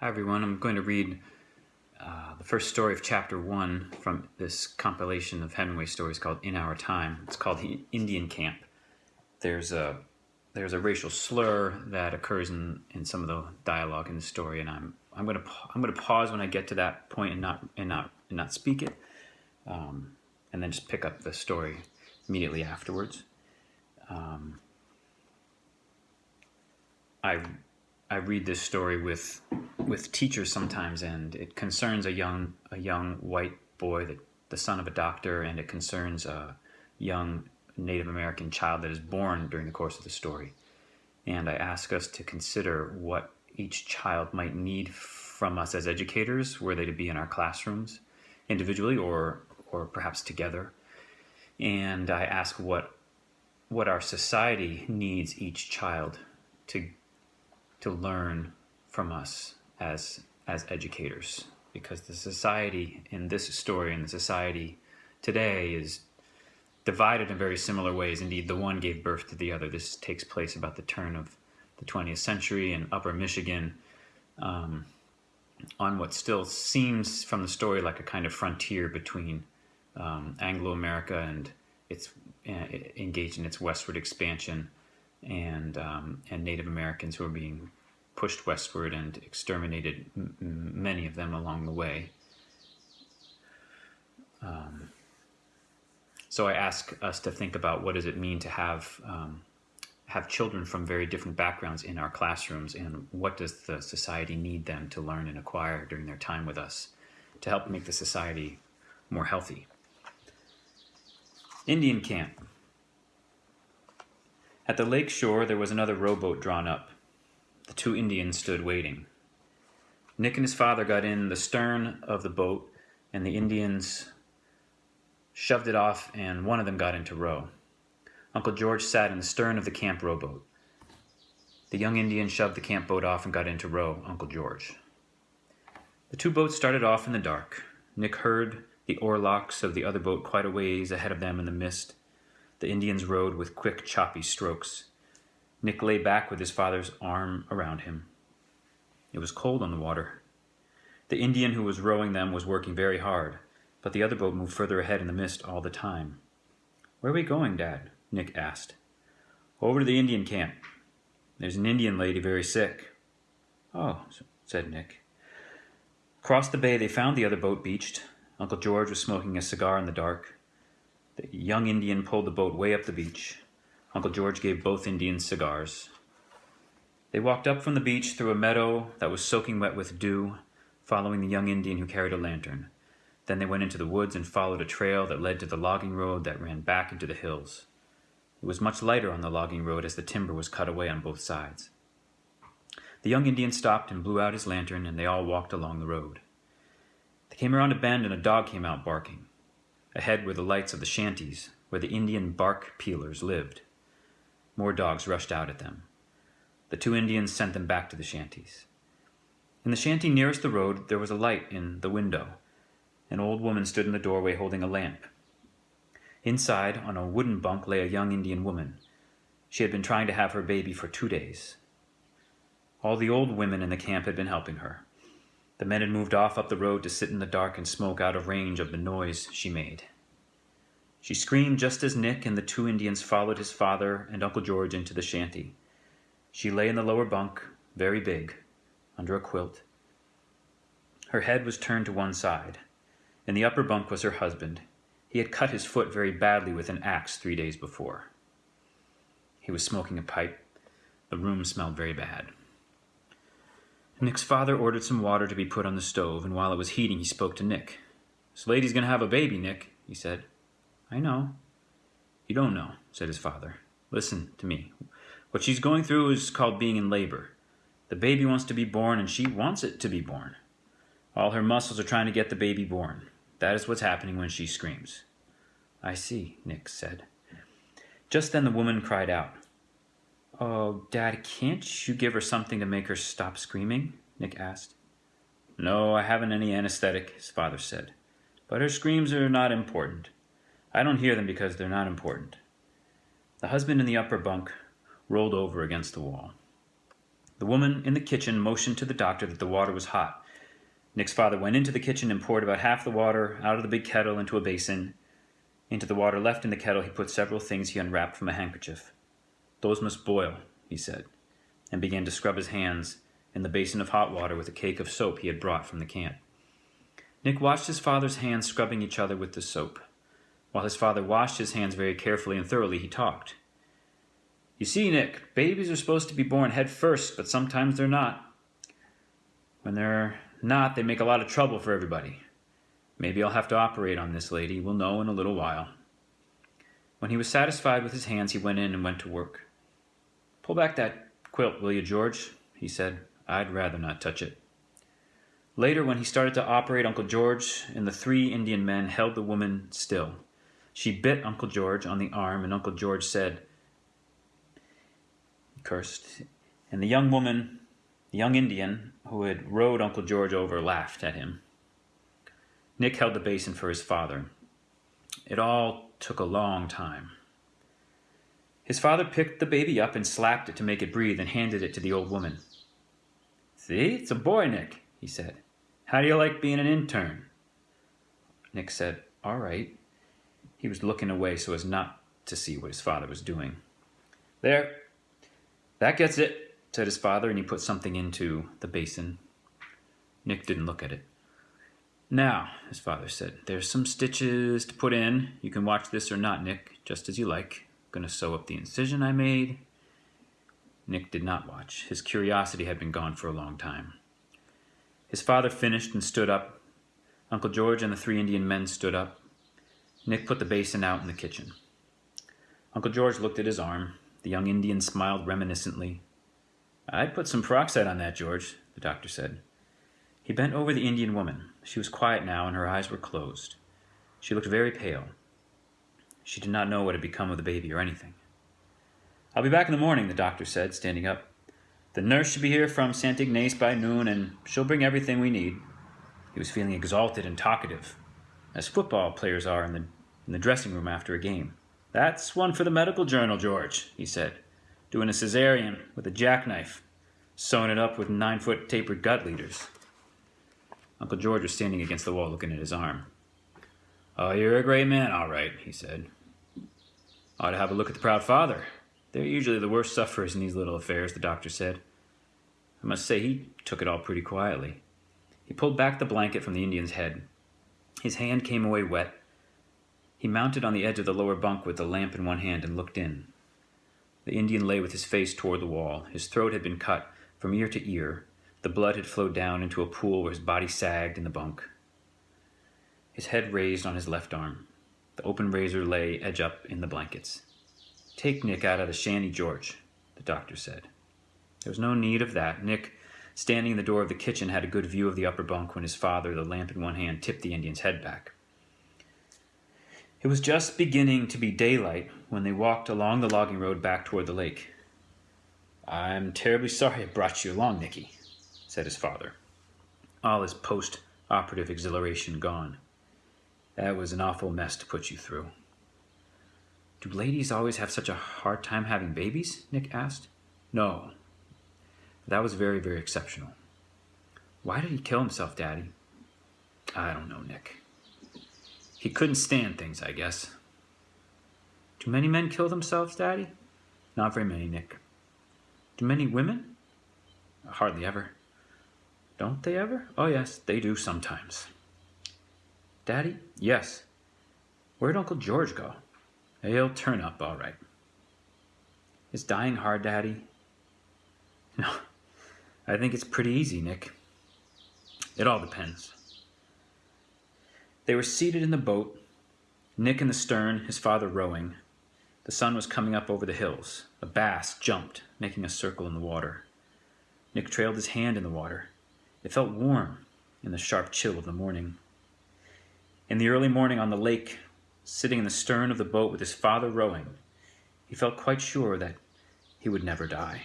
Hi everyone, I'm going to read uh, the first story of chapter one from this compilation of Hemingway stories called In Our Time. It's called the Indian Camp. There's a there's a racial slur that occurs in, in some of the dialogue in the story, and I'm I'm gonna I'm gonna pause when I get to that point and not and not and not speak it, um, and then just pick up the story immediately afterwards. Um, I I read this story with with teachers sometimes, and it concerns a young a young white boy, that the son of a doctor, and it concerns a young Native American child that is born during the course of the story. And I ask us to consider what each child might need from us as educators, were they to be in our classrooms, individually or or perhaps together. And I ask what what our society needs each child to to learn from us as as educators. Because the society in this story and the society today is divided in very similar ways. Indeed the one gave birth to the other. This takes place about the turn of the 20th century in upper michigan um, on what still seems from the story like a kind of frontier between um, anglo-america and its uh, engaged in its westward expansion and um, and Native Americans who were being pushed westward and exterminated many of them along the way. Um, so I ask us to think about what does it mean to have um, have children from very different backgrounds in our classrooms and what does the society need them to learn and acquire during their time with us to help make the society more healthy. Indian camp. At the lake shore, there was another rowboat drawn up. The two Indians stood waiting. Nick and his father got in the stern of the boat, and the Indians shoved it off, and one of them got into row. Uncle George sat in the stern of the camp rowboat. The young Indian shoved the camp boat off and got into row, Uncle George. The two boats started off in the dark. Nick heard the oarlocks of the other boat quite a ways ahead of them in the mist, the Indians rowed with quick, choppy strokes. Nick lay back with his father's arm around him. It was cold on the water. The Indian who was rowing them was working very hard, but the other boat moved further ahead in the mist all the time. Where are we going, Dad? Nick asked. Over to the Indian camp. There's an Indian lady very sick. Oh, said Nick. Across the bay, they found the other boat beached. Uncle George was smoking a cigar in the dark. The young Indian pulled the boat way up the beach. Uncle George gave both Indians cigars. They walked up from the beach through a meadow that was soaking wet with dew, following the young Indian who carried a lantern. Then they went into the woods and followed a trail that led to the logging road that ran back into the hills. It was much lighter on the logging road as the timber was cut away on both sides. The young Indian stopped and blew out his lantern, and they all walked along the road. They came around a bend, and a dog came out barking. Ahead were the lights of the shanties, where the Indian bark peelers lived. More dogs rushed out at them. The two Indians sent them back to the shanties. In the shanty nearest the road, there was a light in the window. An old woman stood in the doorway holding a lamp. Inside, on a wooden bunk, lay a young Indian woman. She had been trying to have her baby for two days. All the old women in the camp had been helping her. The men had moved off up the road to sit in the dark and smoke out of range of the noise she made. She screamed just as Nick and the two Indians followed his father and Uncle George into the shanty. She lay in the lower bunk, very big, under a quilt. Her head was turned to one side. In the upper bunk was her husband. He had cut his foot very badly with an axe three days before. He was smoking a pipe. The room smelled very bad. Nick's father ordered some water to be put on the stove, and while it was heating, he spoke to Nick. This lady's going to have a baby, Nick, he said. I know. You don't know, said his father. Listen to me. What she's going through is called being in labor. The baby wants to be born, and she wants it to be born. All her muscles are trying to get the baby born. That is what's happening when she screams. I see, Nick said. Just then the woman cried out. Oh, Dad, can't you give her something to make her stop screaming? Nick asked. No, I haven't any anesthetic, his father said. But her screams are not important. I don't hear them because they're not important. The husband in the upper bunk rolled over against the wall. The woman in the kitchen motioned to the doctor that the water was hot. Nick's father went into the kitchen and poured about half the water out of the big kettle into a basin. Into the water left in the kettle, he put several things he unwrapped from a handkerchief. Those must boil, he said, and began to scrub his hands in the basin of hot water with a cake of soap he had brought from the camp. Nick watched his father's hands scrubbing each other with the soap. While his father washed his hands very carefully and thoroughly, he talked. You see, Nick, babies are supposed to be born head first, but sometimes they're not. When they're not, they make a lot of trouble for everybody. Maybe I'll have to operate on this lady. We'll know in a little while. When he was satisfied with his hands, he went in and went to work. Pull back that quilt, will you, George? he said. I'd rather not touch it. Later, when he started to operate, Uncle George and the three Indian men held the woman still. She bit Uncle George on the arm, and Uncle George said, cursed, and the young woman, the young Indian who had rowed Uncle George over, laughed at him. Nick held the basin for his father. It all took a long time. His father picked the baby up and slapped it to make it breathe and handed it to the old woman. See, it's a boy, Nick, he said. How do you like being an intern? Nick said, All right. He was looking away so as not to see what his father was doing. There, that gets it, said his father, and he put something into the basin. Nick didn't look at it. Now, his father said, there's some stitches to put in. You can watch this or not, Nick, just as you like. To sew up the incision I made. Nick did not watch. His curiosity had been gone for a long time. His father finished and stood up. Uncle George and the three Indian men stood up. Nick put the basin out in the kitchen. Uncle George looked at his arm. The young Indian smiled reminiscently. I'd put some peroxide on that, George, the doctor said. He bent over the Indian woman. She was quiet now, and her eyes were closed. She looked very pale. She did not know what had become of the baby or anything. I'll be back in the morning, the doctor said, standing up. The nurse should be here from St. Ignace by noon, and she'll bring everything we need. He was feeling exalted and talkative, as football players are in the, in the dressing room after a game. That's one for the medical journal, George, he said, doing a cesarean with a jackknife, sewing it up with nine-foot tapered gut leaders. Uncle George was standing against the wall looking at his arm. Oh, you're a great man, all right, he said. Ought to have a look at the proud father. They're usually the worst sufferers in these little affairs, the doctor said. I must say he took it all pretty quietly. He pulled back the blanket from the Indian's head. His hand came away wet, he mounted on the edge of the lower bunk with the lamp in one hand and looked in. The Indian lay with his face toward the wall. His throat had been cut from ear to ear. The blood had flowed down into a pool where his body sagged in the bunk. His head raised on his left arm. The open razor lay edge up in the blankets. Take Nick out of the shanty, George, the doctor said. There was no need of that. Nick, standing in the door of the kitchen, had a good view of the upper bunk when his father, the lamp in one hand, tipped the Indian's head back. It was just beginning to be daylight when they walked along the logging road back toward the lake. I'm terribly sorry I brought you along, Nicky, said his father, all his post-operative exhilaration gone. That was an awful mess to put you through. Do ladies always have such a hard time having babies? Nick asked. No. That was very, very exceptional. Why did he kill himself, Daddy? I don't know, Nick. He couldn't stand things, I guess. Do many men kill themselves, Daddy? Not very many, Nick. Do many women? Hardly ever. Don't they ever? Oh, yes, they do sometimes. Daddy? Yes. Where'd Uncle George go? He'll turn up, all right. Is dying hard, Daddy? No, I think it's pretty easy, Nick. It all depends. They were seated in the boat, Nick in the stern, his father rowing. The sun was coming up over the hills. A bass jumped, making a circle in the water. Nick trailed his hand in the water. It felt warm in the sharp chill of the morning. In the early morning on the lake, sitting in the stern of the boat with his father rowing, he felt quite sure that he would never die.